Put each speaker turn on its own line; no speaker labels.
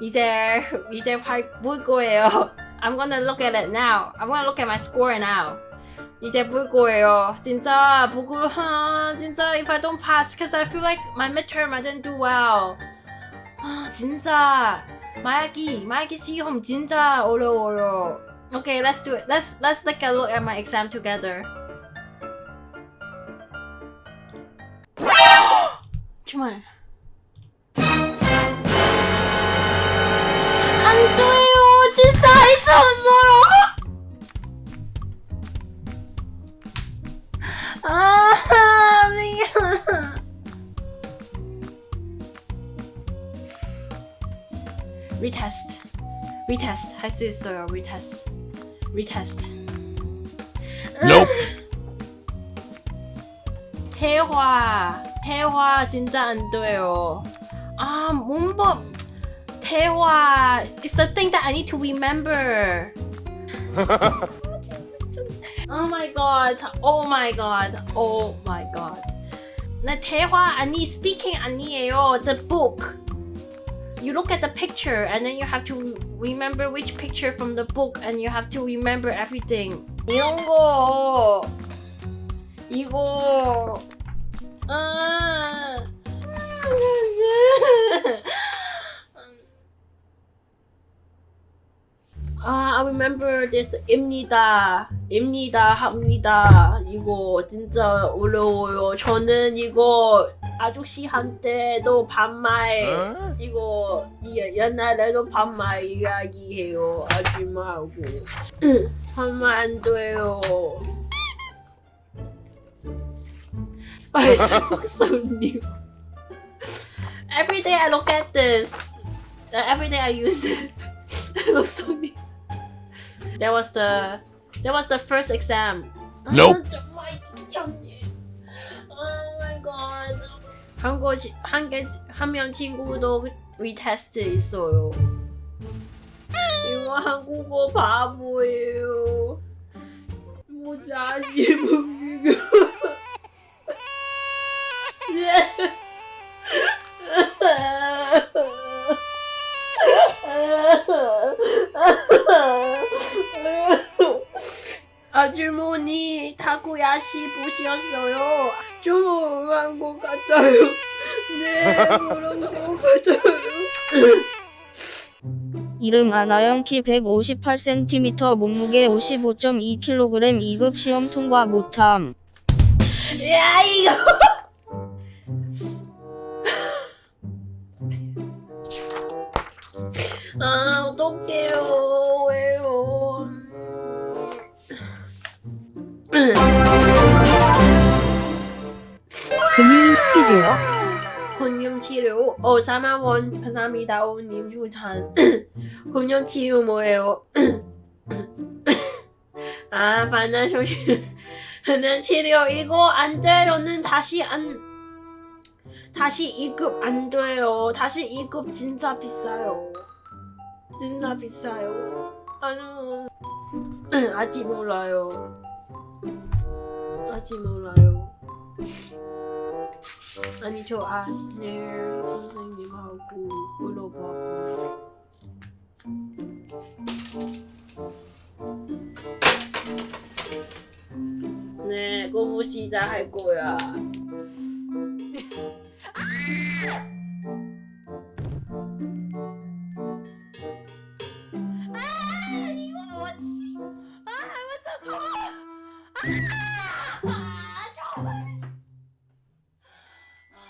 이제 이제 볼 거예요. I'm gonna look at it now. I'm gonna look at my score now. 이제 볼 거예요. 진짜 보고 하, 진짜 if I don't pass, cause I feel like my midterm I didn't do well. 아, 진짜 말기 말기 시험 진짜 어려워요. Okay, let's do it. Let's let's take a look at my exam together. 정말 retest. retest 할 수 있어요. retest. retest.
Nope.
대화. 대화 진짜 안 돼요. 아, 뭔가 대화 is the thing that I need to remember. oh my god. Oh my god. Oh my god. 나 대화 아니 speaking 아니에요. The book. You look at the picture and then you have to remember which picture from the book and you have to remember everything. 이런 거. 이거. 아. 아, I remember this 입니다. 입니다. 합니다. 이거 진짜 어려워요. 저는 이거 아저씨한테도 반말
Huh?
이거 예- 옛날에도 반말 이야기해요. 아줌마하고 반말 안 돼요. New. Every day I look at this. Uh, every day I use it. new. That was the that was the first exam.
Nope.
아, 정말. Oh god. 한국 한개 한 명 친구도 리테스트 있어요. 이거 한국어 바보예요. 모자지 아주머니 타코야시 보셨어요? 좀 한것 같아요. 네, 그런 것 같아요.
이름 아나영 키 158cm 몸무게 55.2kg 2급 시험 통과 못함.
야 이거. 아 어떡해요?
금융치료,
금융치료. 어 4만 원 감사합니다 오님 추천 금융치료 뭐예요? 아 반나쇼 는 치료. 이거 안 돼요는 다시 안 다시 2급 안 돼요. 다시 2급 진짜 비싸요. 진짜 비싸요. 아유. 아직 몰라요 아직 몰라요 아니 저 아스넬 선생님하고 물어봐고 네 공부 시작할 거야